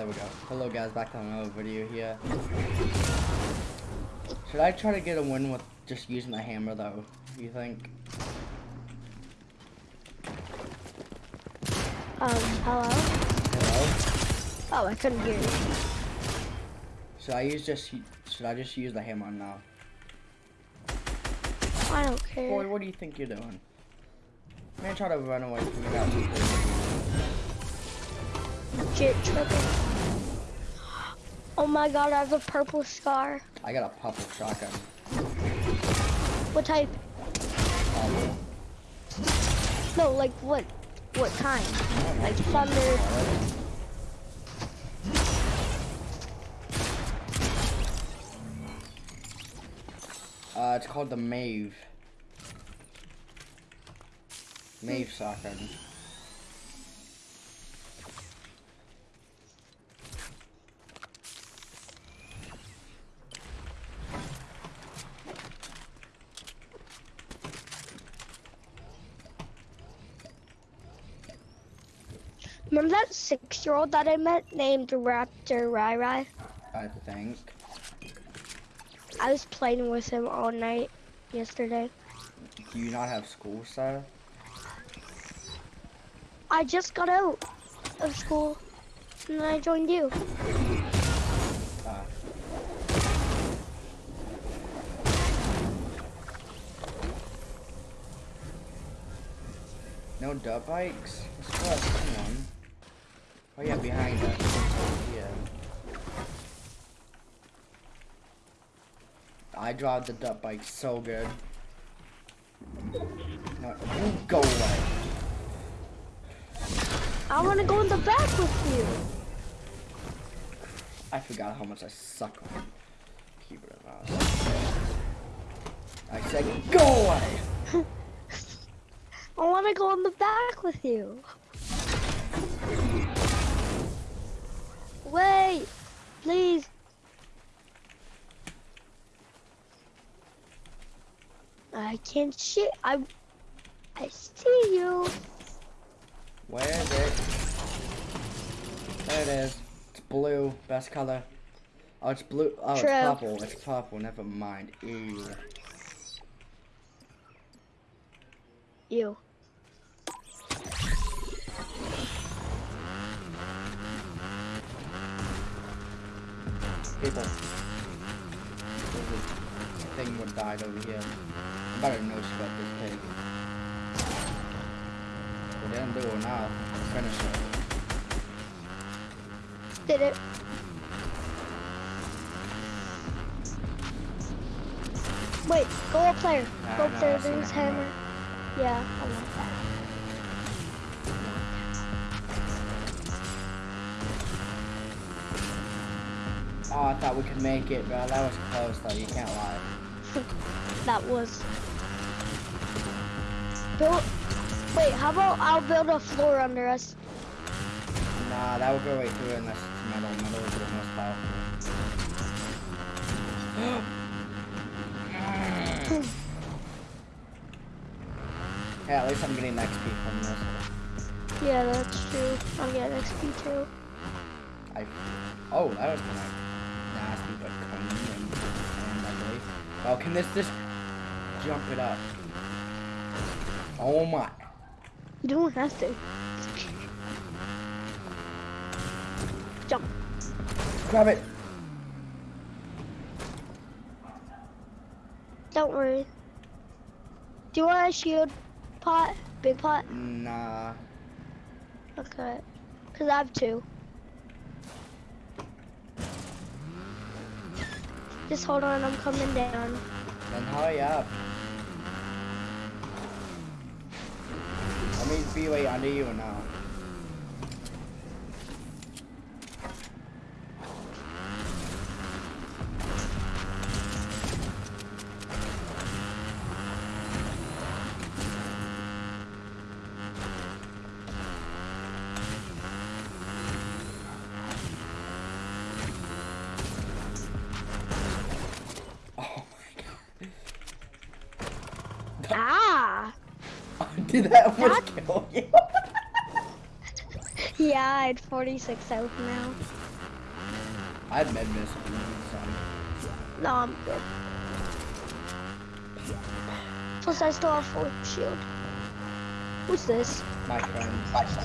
there we go. Hello guys, back to another video here. Should I try to get a win with just using the hammer though? You think? Um, hello? Hello? Oh, I couldn't hear you. Should I use just should I just use the hammer now? I don't care. Boy, what do you think you're doing? Man, try to run away from the guy. Jit tripping. Oh my god, I have a purple scar. I got a purple shotgun. What type? Um, No, like what? What kind? Like thunder. Uh, it's called the Mave. Mave shotgun. Remember that six-year-old that I met named Raptor Rai Rai? I think. I was playing with him all night yesterday. Do you not have school, sir? I just got out of school and then I joined you. Uh, no dirt bikes? What's up? Come on. Oh yeah, behind us. Yeah. I drive the dirt bike so good. No, you go away. I want to go in the back with you. I forgot how much I suck on keyboard and mouse. I said go away! I want to go in the back with you. Wait, please. I can't see. I, I see you. Where is it? There it is. It's blue, best color. Oh, it's blue. Oh, True. it's purple. It's purple. Never mind. Ew. You. People. There's a thing would died over here. I better know about this pig. We didn't do it now. Finish it. Did it. Wait, go up there. Nah, Go ah, up nah, there, there's hammer. Yeah, I want that. Oh, I thought we could make it, bro. That was close, though. You can't lie. That was. Build. Wait, how about I'll build a floor under us? Nah, that would go right through unless it's metal. Metal is the most powerful. hey, at least I'm getting XP from this. Yeah, that's true. I'll get XP too. I. Oh, that was kind of nasty, but clean and, and ugly. Oh, can this just jump it up? Oh my. You don't have to. Jump. Grab it. Don't worry. Do you want a shield pot? Big pot? Nah. Okay. Cause I have two. Just hold on, I'm coming down. Then hurry up. Let me be right under you now. Did that almost That- kill you? Yeah, I had 46 health now. I have Med-Mist if you need some. No, I'm good. Plus, I still have full shield. Who's this? My friend. He's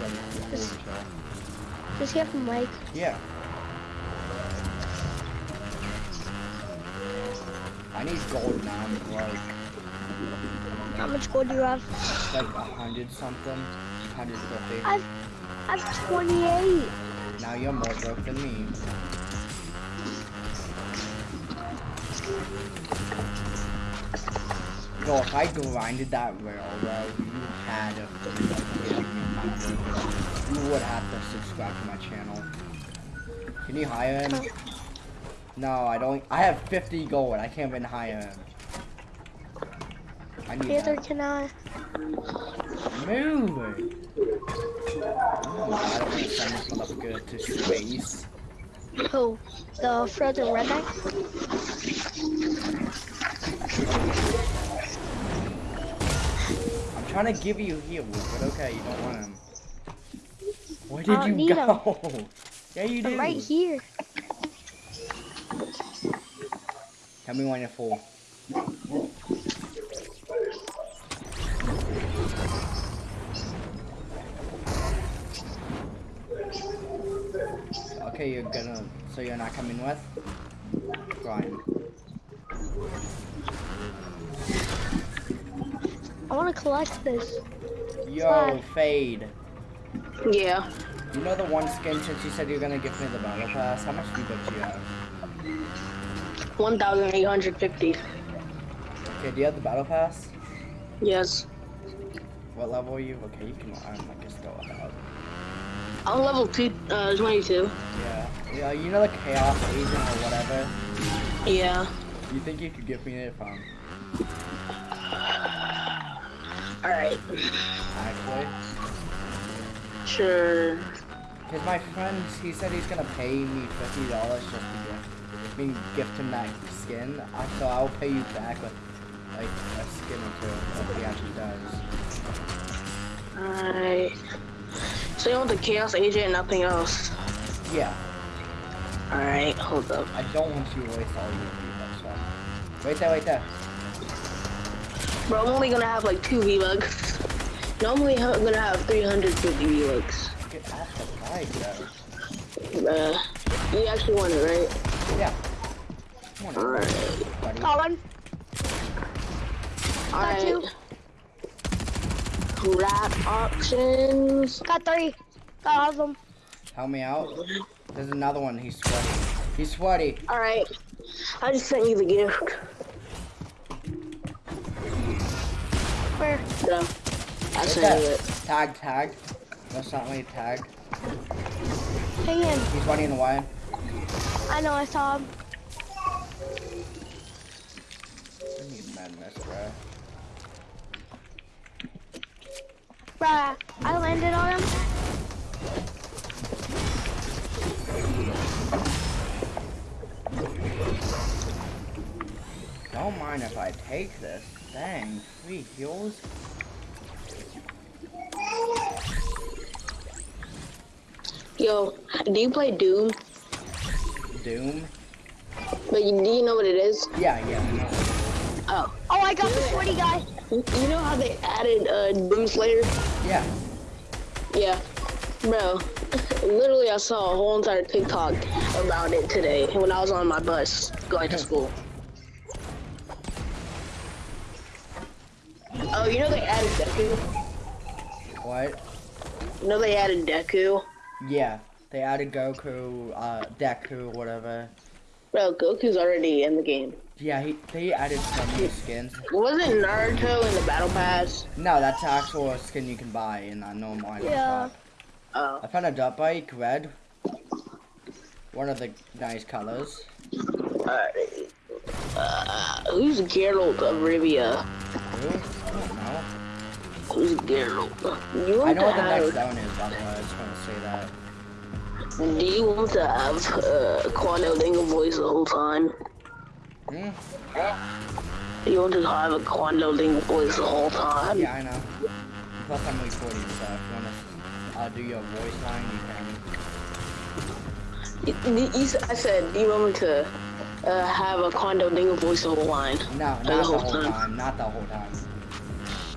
ready for the This- full chill. Does he have a mic? Yeah. I need gold now. I'm broke. How much gold do you have? Like a hundred something. Hundred fifty. I've, I've 28. Now you're more broke than me. Yo, if I grinded that railroad, you had to You would have to subscribe to my channel. Can you hire him? No, I don't. I have 50 gold. I can't even hire him. I need Neither that. can I. Move! Oh, I to send this motherfucker to space. Who? The frozen redneck? I'm trying to give you heals, but okay, you don't want him. Where did you go? yeah, you do. I'm right here. Tell me when you're full. Okay, you're gonna. So you're not coming with? Fine. I want to collect this. Yo, Fine. Fade. Yeah. You know the one skin since you said you're gonna give me the battle pass? How much V-Bucks do you have? 1,850. Okay, do you have the battle pass? Yes. What level are you? Okay, you can. I'm like a still about. I'm level two, uh, 22. Yeah. Yeah, you know the chaos agent or whatever. Yeah. You think you could give me it from Alright. actually? Sure. Cause my friend, he said he's gonna pay me fifty dollars just to gift, I mean, gift him that skin. I so I'll pay you back with like a skin or two if he actually does. Alright. So you want the Chaos Agent and nothing else? Yeah. Alright, hold up. I don't want you to waste all your V-Bucks. So. Wait there, wait there. Bro, I'm only gonna have like two V-Bucks. Normally I'm gonna have 350 V-Bucks. Get off the bike, though. Uh, you actually want it, right? Yeah. Alright. Colin. Alright. Rat options. Got three. Got all of them. Help me out. There's another one. He's sweaty. He's sweaty. Alright. I just sent you the gift. Where? So, I Right sent you it. Tag, tag. That's not me. Tag. Hang in. He's running away. I know, I saw him. I need madness, bro. Bruh, I landed on him. Don't mind if I take this. Dang, three heals. Yo, do you play Doom? Doom. But you, do you know what it is? Yeah, yeah, Oh. Oh, I got the sweaty guy. You know how they added uh, Doom Slayer? Yeah. Yeah. Bro, literally I saw a whole entire TikTok about it today when I was on my bus going to school. Oh, you know they added Deku? What? You know they added Deku? Yeah. They added Goku, uh, Deku, whatever. Bro, Goku's already in the game. Yeah, he, they added some new skins. Wasn't Naruto in the Battle Pass? No, that's actual skin you can buy in a normal item Yeah. shop. Oh. I found a dirt bike, red. One of the nice colors. Alright. Uh, who's Geralt of Rivia? Who? I don't know. Who's Geralt? You I know what the next have, zone is, by the way. I just want to say that. Do you want to have uh, Dingle voice the whole time? Hmm? You want to have a Quando Dingle voice the whole time? Yeah, I know. Plus, I'm recording, so if you want to uh, do your voice line, you can. You, you, I said, do you want me to uh, have a Quando Dingo voice the whole line? No, not the whole time. Not the whole time.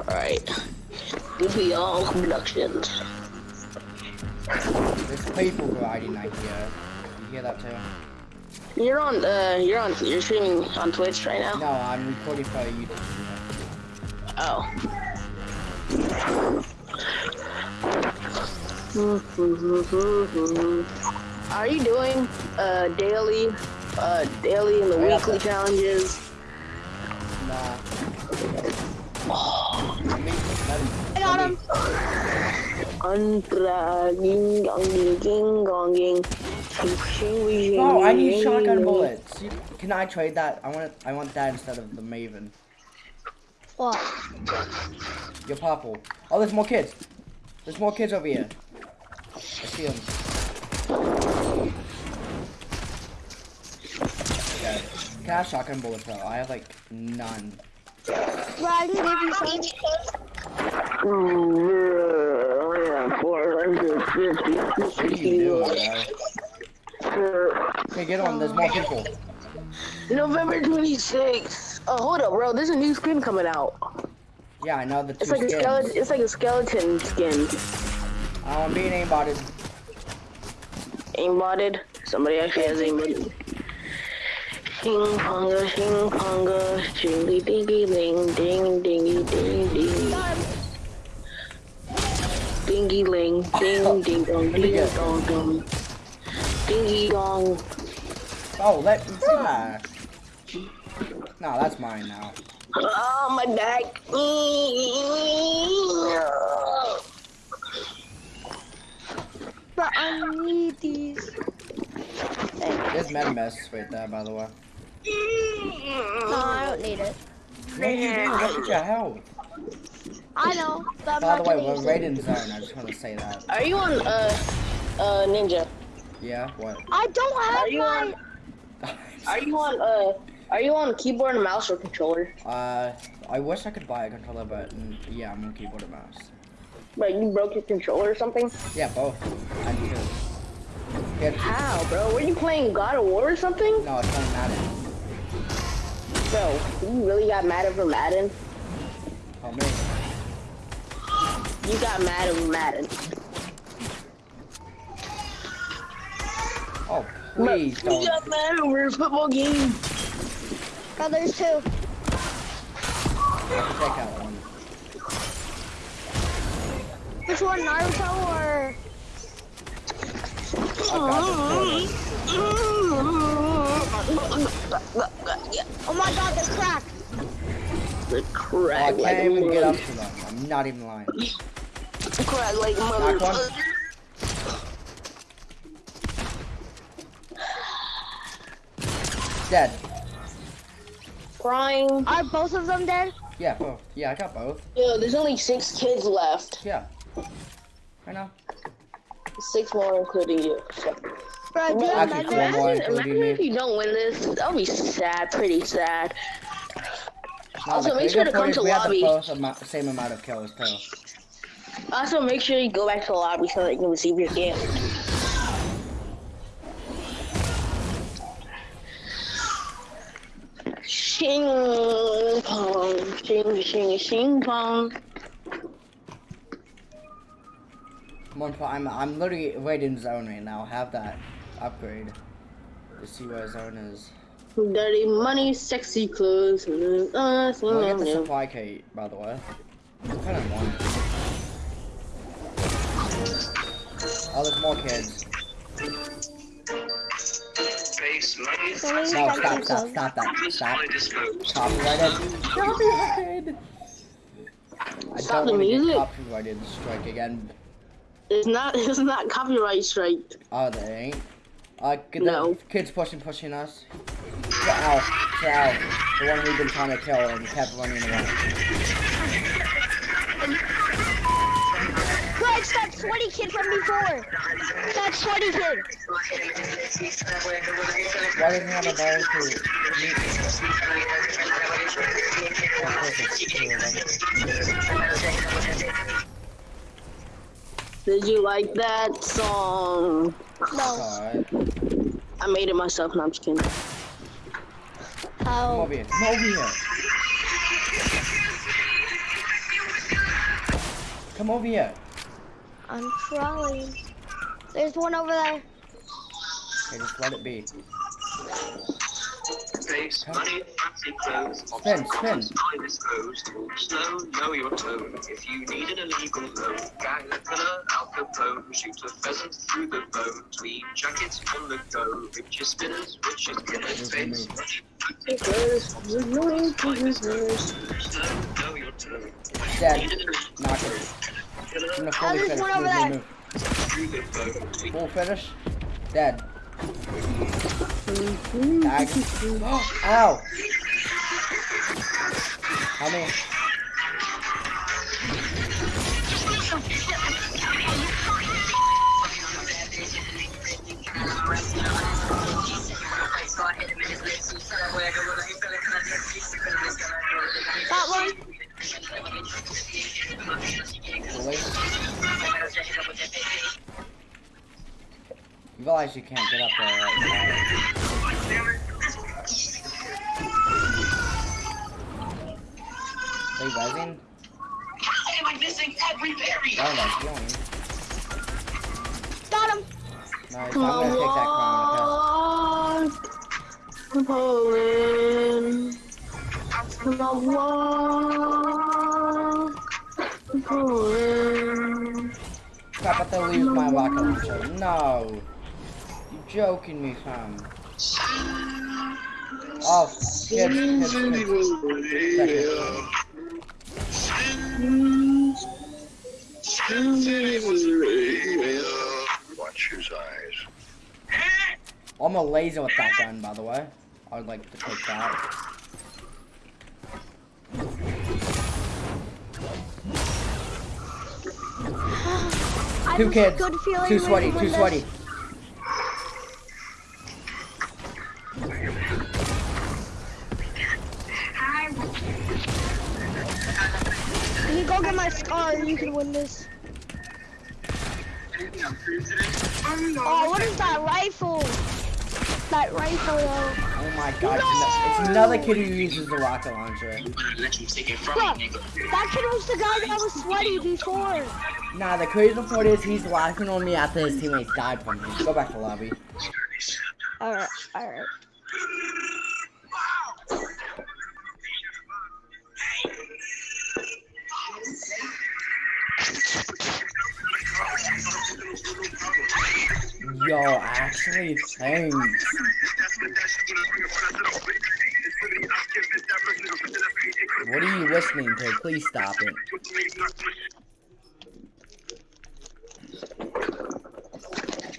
Alright. All productions. There's people riding out here. You hear that too? You're on, uh, you're on, you're streaming on Twitch right now? No, I'm recording for YouTube. Oh. Are you doing uh daily, uh daily and the weekly challenges? Nah. I mean, let me- I got him. Contra ding dong ding ding gong ding. Oh, I need shotgun bullets. Can I trade that? I want I want that instead of the Maven. What? You're purple. Oh, there's more kids. There's more kids over here. I see them. Okay. Can I have shotgun bullets though? I have like none. Bro, I can give you some. What are you doing, Okay, get on. There's more people. November 26th. Oh, hold up, bro. There's a new skin coming out. Yeah, I know the two It's like a skins. skeleton. It's like a skeleton skin. Uh, I'm being aimbotted. Aimbotted. Somebody actually has aimbotted. Shing ponga, shing ponga, shingy dingy ling, ding dingy ding ding, dingy ling, ding ding dong, ding dong dong, dingy dong. Oh, let nah. No, that's mine now. Oh my back. But I need these. There's Med-Mist right there, by the way. no, I don't need it. Yeah, you do. Look at your health. I know, but I'm By not the way, we're use right it. in zone. I just want to say that. Are you on uh uh ninja? Yeah. What? I don't Are have you my. on? Are you on uh? Are you on keyboard and mouse or controller? Uh, I wish I could buy a controller, but mm, yeah, I'm on keyboard and mouse. Like you broke your controller or something? Yeah, both. I could. Yeah, How, bro? Were you playing God of War or something? no, it's not Madden. Bro, you really got mad over Madden? Oh man. You got mad over Madden. Please You don't. got mad over a football game. Oh, there's two. I can take out one. Which one, Naruto or? Oh Oh my God, they're cracked. The Oh, I crack can't like even get up to them. I'm not even lying. Crack like Knock one. mother. Dead. Crying. Are both of them dead? Yeah, both. Yeah, I got both. Yo, there's only six kids left. Yeah. I know. Six more, including you. Bro, do you Actually, imagine four more. Imagine, including imagine if you don't win this. That'll be sad, pretty sad. No, Also, make sure to come part is to we had lobby. the both amou- same amount of kills too. Also, make sure you go back to the lobby so that you can receive your gift. Shing pong, shing shing shing pong. Come on, I'm I'm literally in zone right now. Have that upgrade to see where zone is. Dirty money, sexy clothes. Uh, We'll get the supply kit, by the way. I kind of want it. Oh, there's more kids. Don't No, stop, touch stop, me, stop that. Stop. Copyrighted. Copyrighted. I Stop don't the want to get music. copyrighted strike again. It's not. It's not copyright strike. Oh, they ain't. Uh, get No. the kids pushing, pushing us. To Al, to Al, the one we've been trying to kill and kept running away. Bro, it's that 20 kid from before. That 20 kid. Why doesn't he have a ball to meet? Of course it's two of them. Did you like that song? No. alright. I made it myself. No, I'm just kidding. Come How? over here. Come over here. Come over here. I'm trying. There's one over there. Okay, just let it be. Face, money, fancy clothes, Spin, spin. time is closed. Slow, know your tone. If you need an illegal loan, gang a killer, Al Capone, shoot a pheasant through the bone. Tweed jackets on the go, richer spinners, richer killers. Face, money, slow, know your tone. Dead. Need an Knock it. Killer, I'm gonna Oh, fully Full finish. Dead. Tag. Oh, ow! Help me. You you can't get up there right now. They resin? Am I missing every berry? Oh. Got him. Nice. I'm gonna take that crown, Poland. Come on, walk. Poland. okay? Crap, I thought leave my rocket launcher. No! You joking me, fam. Oh. It. Watch his eyes. I'm a laser with that gun, by the way. I would like to take that. I Two kids. good feeling Too sweaty, too win this. sweaty. Get my scar and you can win this? Oh, what is that rifle? That rifle though. Oh my god, it's, ano- it's another kid who uses the rocket launcher. Let take it from Look, that kid was the guy that was sweaty before. Nah, the crazy part is he's laughing on me after his teammates died from me. Go back to lobby. Alright, alright. Yo, actually, thanks. What are you listening to? Please stop it.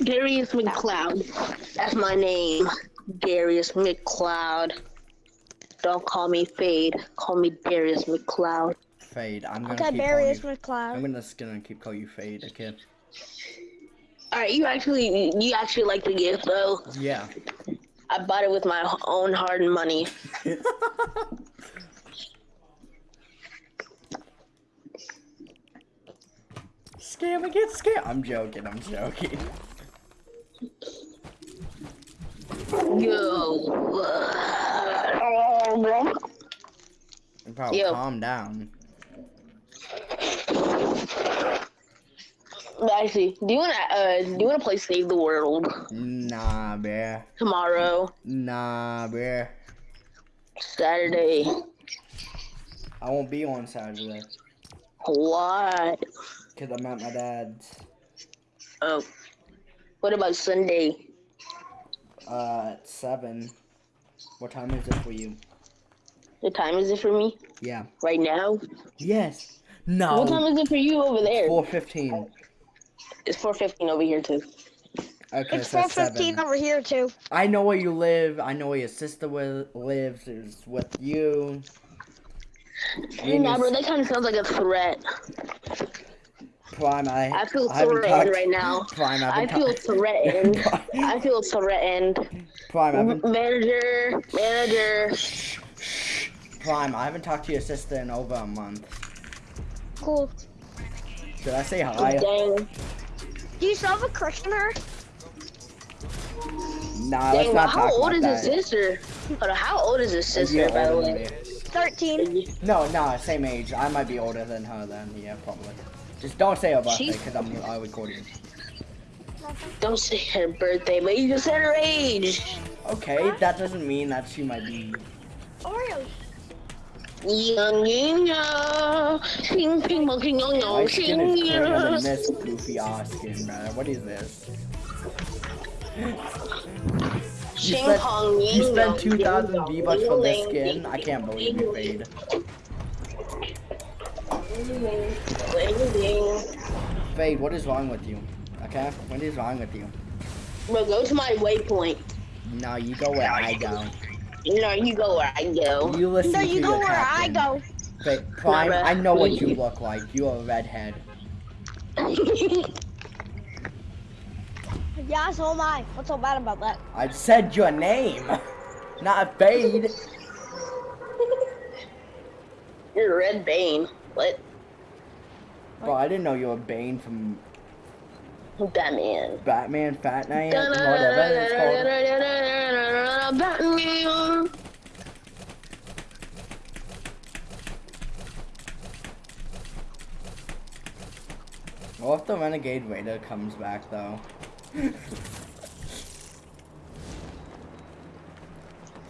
Darius McCloud. That's my name. Darius McCloud. Don't call me Fade. Call me Darius McCloud. Fade. I'm gonna Okay, keep Darius calling you. I'm McCloud. gonna just gonna keep calling you Fade, okay? Alright, you actually you actually like the gift though. Yeah. I bought it with my own hard money. Scam get scared. I'm joking. I'm joking. Yo. Yo. calm down. Actually, do you wanna uh do you wanna play Save the World Nah, bear. tomorrow, Nah, bear. Saturday? I won't be on Saturday What? because I'm at my dad's. Oh. What about Sunday? Uh, at seven. What time is it for you? The time is it for me? Yeah. Right now? Yes. No. What time is it for you over there? Four fifteen. It's 4:15 over here too. Okay, It's so 415 over here too. I know where you live. I know where your sister wi- lives. Is with you. Me and bro, that kind of sounds like a threat. Prime. I. I feel I threatened talked- right now. Prime. I I feel talked- threatened. I feel threatened. Prime. I haven't. Manager, manager. Prime. I haven't talked to your sister in over a month. Cool. Should I say hi? Dang. Do you still have a crush on her? Nah, let's not how talk old about is that. his sister? Hold how old is his sister, by the way? 13. No, no, same age. I might be older than her then. Yeah, probably. Just don't say her birthday because I'm I recording. Don't say her birthday, but you just said her age. Okay, that doesn't mean that she might be. Oreo. Ping, ping, ping, young, skin ping, is young. this goofy ass skin, man. What is this? You spent, you spent 2,000 V-Bucks for this skin? I can't believe you, ying. Fade, what is wrong with you? Okay? What is wrong with you? Bro, go to my waypoint. No, you go where I go. No, you go where I go. You listen No, to you go your where I go. Fade, Prime, Never. I know what you look like. You're a redhead. Yeah, so am I. What's so bad about that? I said your name, not Fade. You're Red Bane. What? Bro, I didn't know you were Bane from Batman. Batman Fortnite, whatever it's called. Batman. What if the Renegade Raider comes back though?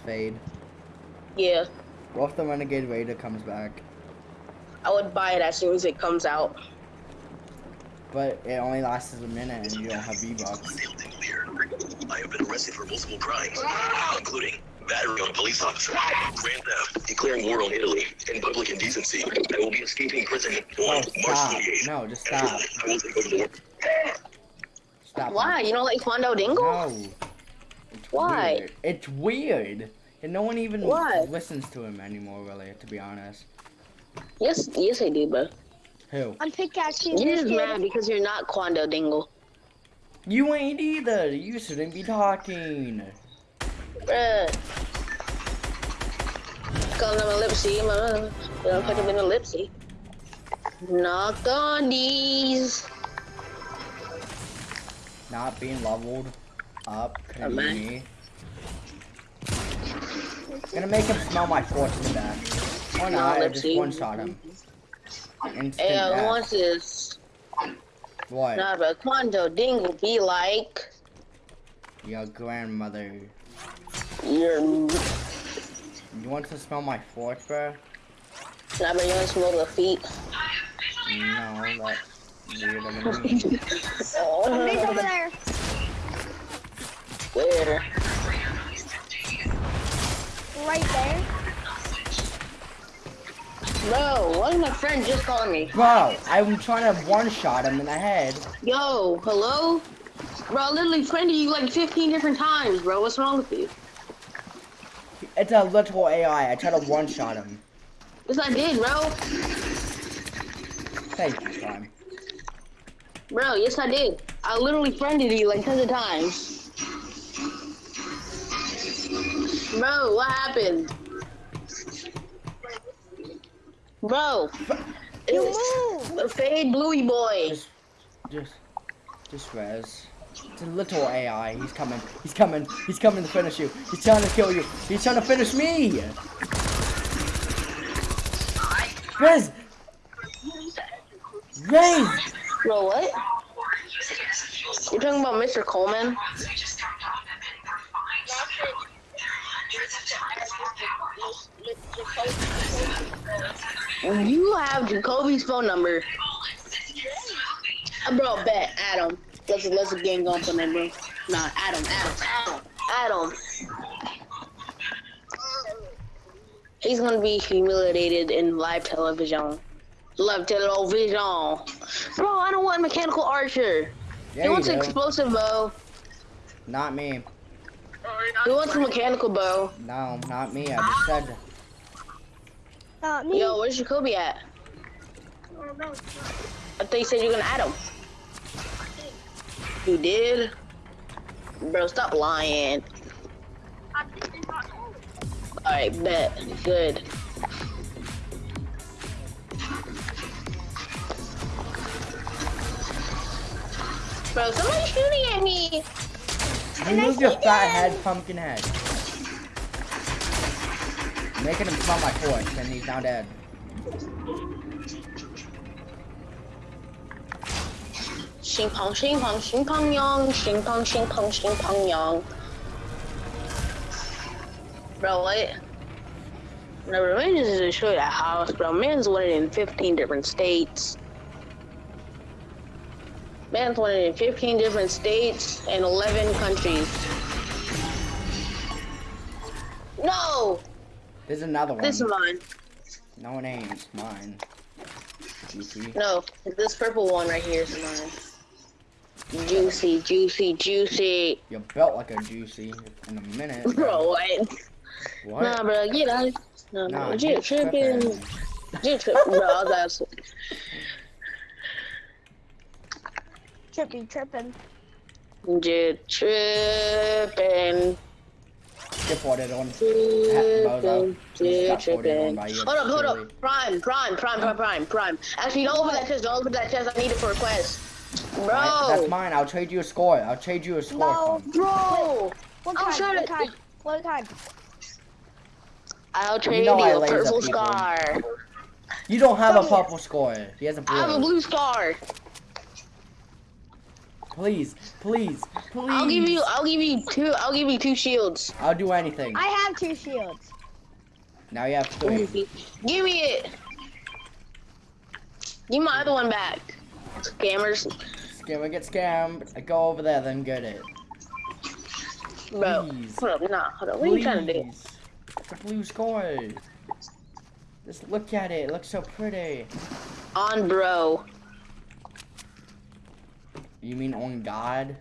Fade. Yeah, What if the Renegade Raider comes back? I would buy it as soon as it comes out. But it only lasts a minute and you don't have V-Bucks. I have been arrested for multiple crimes, including battery on a police officer, grand theft, declaring war on Italy, and public indecency. I will be escaping prison Oh, on March 28th. No, just After stop. that, I will take over the world. Stop. Why? You don't like Quando Dingle? No. It's Why? Weird. It's weird. And no one even Why? listens to him anymore, really, to be honest. Yes, yes, I do, bro. Who? I'm pickaxing You're this just mad because you're not Quando Dingle. You ain't either. You shouldn't be talking. Bruh. Calling him a lipsy. man. You don't put him in a lipsy. Knock on these. Not being leveled up. Oh, Couldn't be me. Gonna make him smell my fortune back. Or No, not, I just see. one shot him. Instant Hey, uh, death. what's this? What? Nah, but Quando Dingle be like. Your grandmother. You're. You want to smell my fort, bro? but you want to smell the feet. No, that's weird of me. Somebody's Oh, over there. where? Right there. Bro, why is my friend just calling me? Bro, I'm trying to one-shot him in the head. Yo, hello? Bro, I literally friended you like 15 different times, bro. What's wrong with you? It's a literal AI. I tried to one-shot him. Yes, I did, bro. Thank you, Prime. Bro, yes, I did. I literally friended you like tons of times. Bro, what happened? Bro, You move. fade bluey boy. Just, just, just res. It's a little AI. He's coming. He's coming. He's coming to finish you. He's trying to kill you. He's trying to finish me. Rez! Rez! Bro, what? You're talking about Mr. Coleman? You have Jacoby's phone number. Uh, bro, bet. Adam. Let's, let's game going for them, bro. Nah, Adam, Adam, Adam, Adam. He's gonna be humiliated in live television. Live television. Bro, I don't want mechanical archer. Yeah, he wants do. explosive bow. Not me. He wants a mechanical bow. No, not me. I just said. Not me. Yo, where's Jacoby at? I thought you said you're gonna add him. You did? Bro, stop lying. Alright, bet. Good. Bro, somebody's shooting at me. Remove your fat head, pumpkin head. Making him smell my torch, and he's now dead. Xing pong, xing pong, xing pong yang, xing pong, xing pong, xing pong yang. Bro, what? No, Revenge is you a house, bro. Man's winning in 15 different states. Man's winning in 15 different states and 11 countries. No! There's another one. This is mine. No, it ain't. It's mine. Goofy. No, this purple one right here is mine. Juicy, juicy, juicy. You're built like a juicy in a minute. Bro, what? What? Nah, bro, get out. Nah, Nah, bro, you're tripping. tripping. Jit tripping, bro. That's Trippy tripping. Jit tripping. Get on. Bozo. Tripping, He's got Jit 41 tripping. by you, Hold up, hold up. Prime, prime, prime, prime, prime, prime. Actually, don't open that chest. Don't open that chest. I need it for a quest. Mine- That's Bro, mine. I'll trade you a score. I'll trade you a score. No, from- bro. What I'll kind? show What it. kind? What kind? I'll You trade know you a purple people. scar. You don't have a Come here. purple score. He has a blue. I have a blue scar. Please, please, please. I'll give you. I'll give you two. I'll give you two shields. I'll do anything. I have two shields. Now you have three. Give me it. Give my other one back. Scammers, Scammer get scammed. I go over there, then get it. bro. Please. Hold up, nah, hold up. What are you trying to do? Please. It's a blue score. Just look at it. It looks so pretty. On bro. You mean on God?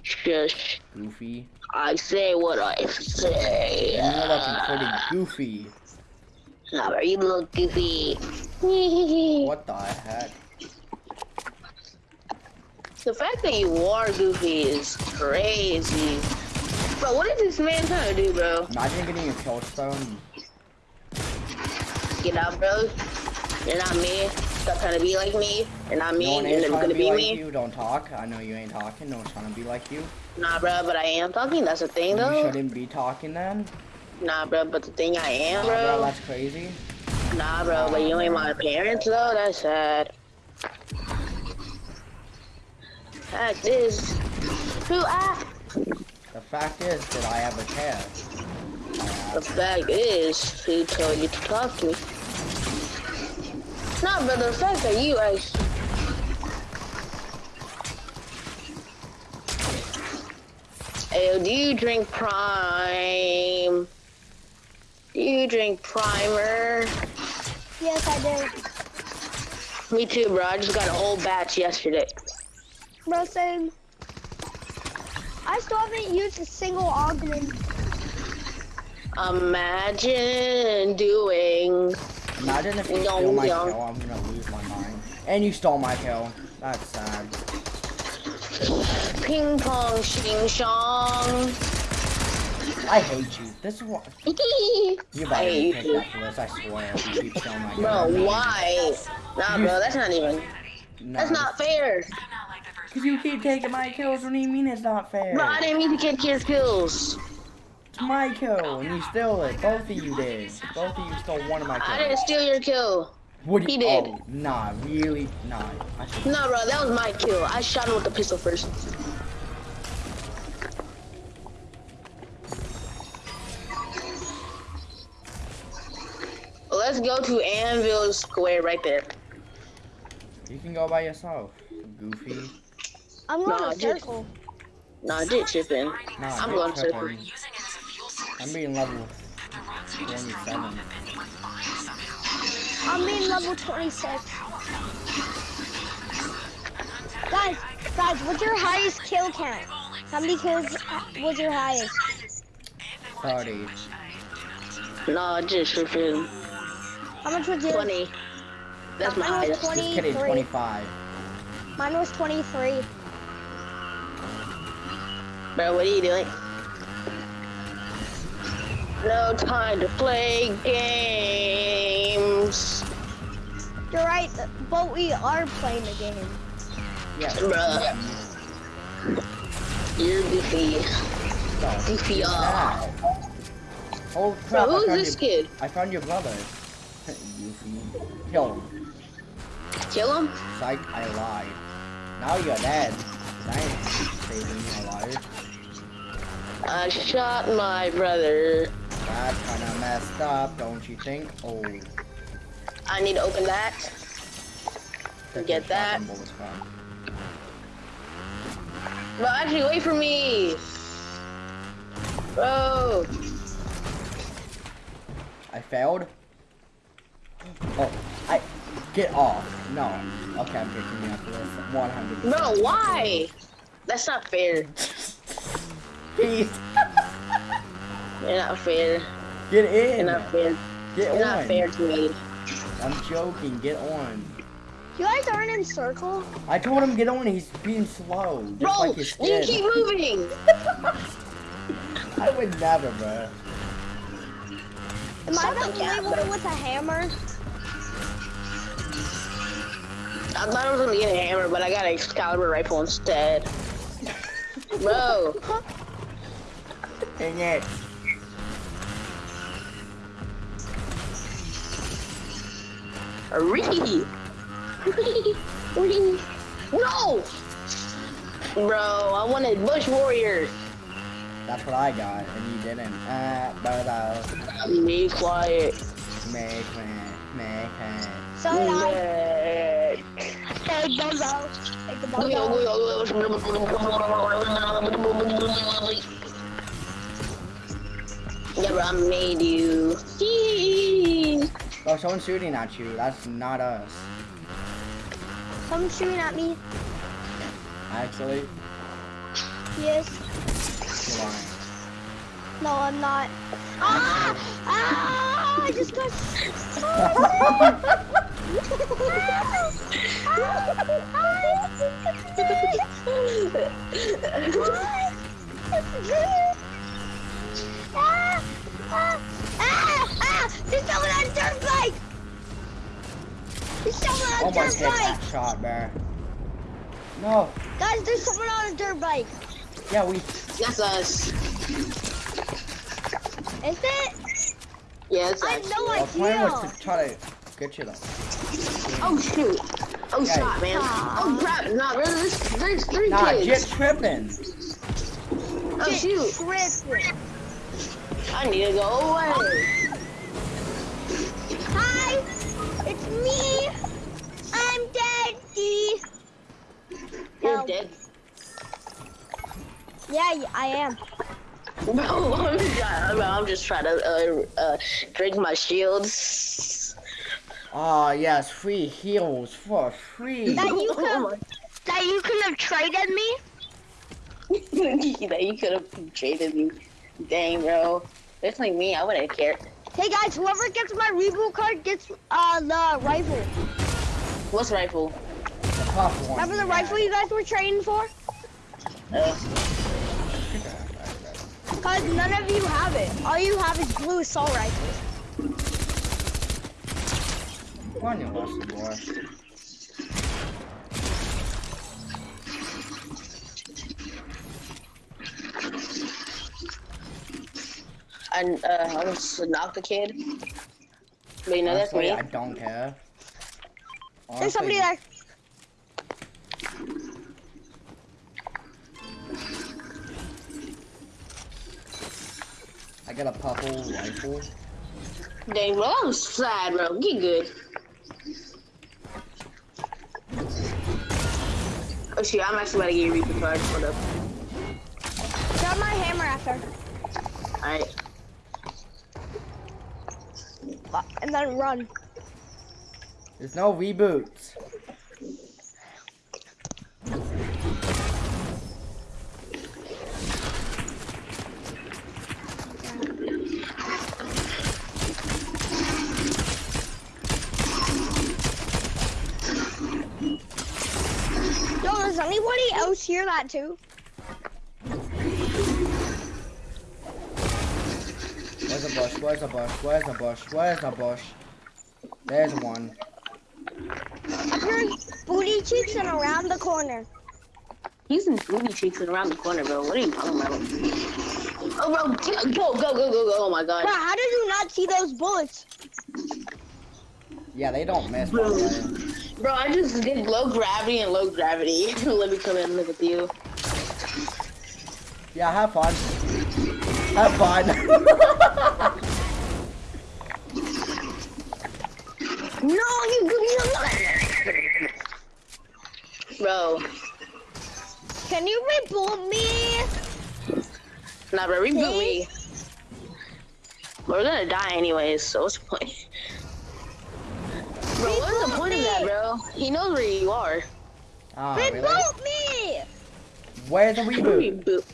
Shush. Goofy. I say what I say. And you're looking pretty goofy. Nah, bro, you look goofy. What the heck? The fact that you are goofy is crazy. Bro, what is this man trying to do, bro? Imagine getting a kill stone. Get out, bro. You're not me. Stop trying to be like me. You're not No me. one You're to gonna be like me. you. Don't talk. I know you ain't talking. No one's trying to be like you. Nah, bro, but I am talking. That's the thing, You though. shouldn't be talking then. Nah, bro, but the thing I am, Nah, bro, bro. that's crazy. Nah, bro, but you ain't my parents, though. That's sad. Fact is, who I? The fact is that I have a chair. The fact is, who told you to talk to me? Nah, but the fact that you actually. Ayo, do you drink Prime? Do you drink Primer? Yes, I do. Me too, bro. I just got a whole batch yesterday. Bro, same. I still haven't used a single augment. Imagine doing. Imagine if you steal my kill. I'm gonna lose my mind. And you stole my kill. That's sad. Ping pong shing shong. I hate you. This is what you I better hate pick you. that list. I swear. If you keep stealing my kill. Bro, why? Nah, bro, that's not even. No, That's not fair. Cause you keep taking my kills. What do you mean it's not fair? Bro, I didn't mean to get kids kills. It's my kill, and you stole it. Both of you did. Both of you stole one of my kills. I didn't steal your kill. What he you, did. Oh, nah, really? Nah. I should- bro, that was my kill. I shot him with the pistol first. Let's go to Anvil Square right there. You can go by yourself. Goofy. I'm going Nah, a just- circle. Nah, ditch chipping. Nah, I'm big going circle. Tripping. I'm being level 27. I'm being level 26. Guys, guys, what's your highest kill count? How many kills was your highest? 30. Nah, just tripping. How much was yours? 20. That's my Mine was highest. Just kidding, 23. 25. Mine was 23. Bro, what are you doing? No time to play games. You're right, but we are playing the game. Yeah. Bruh. You're goofy. No, Goofy he's off. Oh crap! I who's found this your, kid? I found your brother. Goofy. Kill him. Kill him? Psych, I lied. Now you're dead. Thanks, saving me alive. I shot my brother. That's kinda messed up, don't you think? Oh. I need to open that. that Get that. Bro, actually, wait for me. Bro. I failed. Oh, I get off. No. Okay, I'm picking you after this. 100. Bro, why? That's not fair. Please You're not fair. get You're in. not fair. Get You're on. not fair to me. I'm joking. Get on. You guys aren't in circle. I told him get on. He's being slow, just Bro, like his you kid. keep moving. I would never, bro. Am I Shut the the only one with a hammer? I thought I was gonna get a hammer, but I got an Excalibur rifle instead. Bro, Dang it. Ree. Ree. Ree! No! Bro, I wanted Bush Warrior. That's what I got, and you didn't. Uh, but uh, Be quiet. make me, make me. So did I. Yeah. Hey, Bozo. Take the Bozo. Yeah, bro, I made you. Yee. Oh, someone's shooting at you. That's not us. Someone's shooting at me. Actually, Yes. you're lying. No, I'm not. Ah! Ah! I just got. Ah! Ah! Ah! There's someone on a dirt bike! There's someone on a Almost dirt hit bike! that shot, bro. No. Guys, there's someone on a dirt bike. Yeah, we. That's us. Is it? Yeah, it's I have us. no Our plan was idea. to try to get you though. Oh shoot. Oh Yeah. shot, man. Oh crap. Nah, bro, there's, there's three Nah, kids. get tripping. Oh shoot. Tripping. I need to go away. It's me. I'm Daddy. You're Help. dead. Yeah, y- I am. Bro, I'm just, I'm just trying to uh, uh, drink my shields. Ah, yes, free heals for free. That you Oh could, that you could have traded me. that you could have traded me. Dang, bro. It's like me, I wouldn't care. Hey guys, whoever gets my reboot card gets uh the rifle. What's rifle? The tough one. Remember the yeah. rifle you guys were trading for? Uh, Cause none of you have it. All you have is blue assault rifles. Come on, you lusty boy. And uh, I almost knocked the kid. But you know, that's me. I don't care. There's somebody there. I got a purple rifle. Dang, bro, I'm sad, bro. Get good. Oh shit, I'm actually about to get a Reaper card. Hold up. Grab my hammer after. Alright. Uh, And then run. There's no reboots. Yo, does anybody else hear that too? Where's a bush? Where's the bush? Where's the bush? Where's a bush? There's one. I'm hearing booty cheeks and around the corner. He's in booty cheeks and around the corner, bro. What are you talking about? Oh, bro, go, go, go, go, go. Oh my god. Bro, how did you not see those bullets? Yeah, they don't miss. by the way. Bro, I just did low gravity and low gravity. Let me come in and look at you. Yeah, have fun. Have fun. No, you you Bro, Can you reboot me? nah, bro, reboot me. We're gonna die anyways, so what's the point? Bro, what's the point of that, bro? He knows where you are. Ah, really? Reboot me! Where's the reboot? Reboot.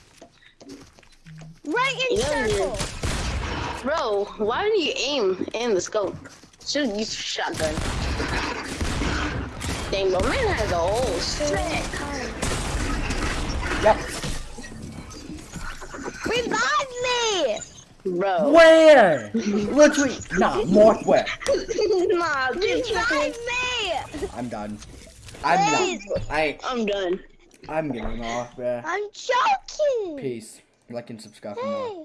Right in You know you- circle. Bro, why do you aim in the scope? Should use shotgun. Dang, bro, man has a whole set. Yep. Revive me! Bro. Where? Literally, nah, more where? nah, Revive me! I'm done. I'm Please. done. I, I'm done. I'm getting off, bruh. I'm joking! Peace. Like and subscribe for more. Hey,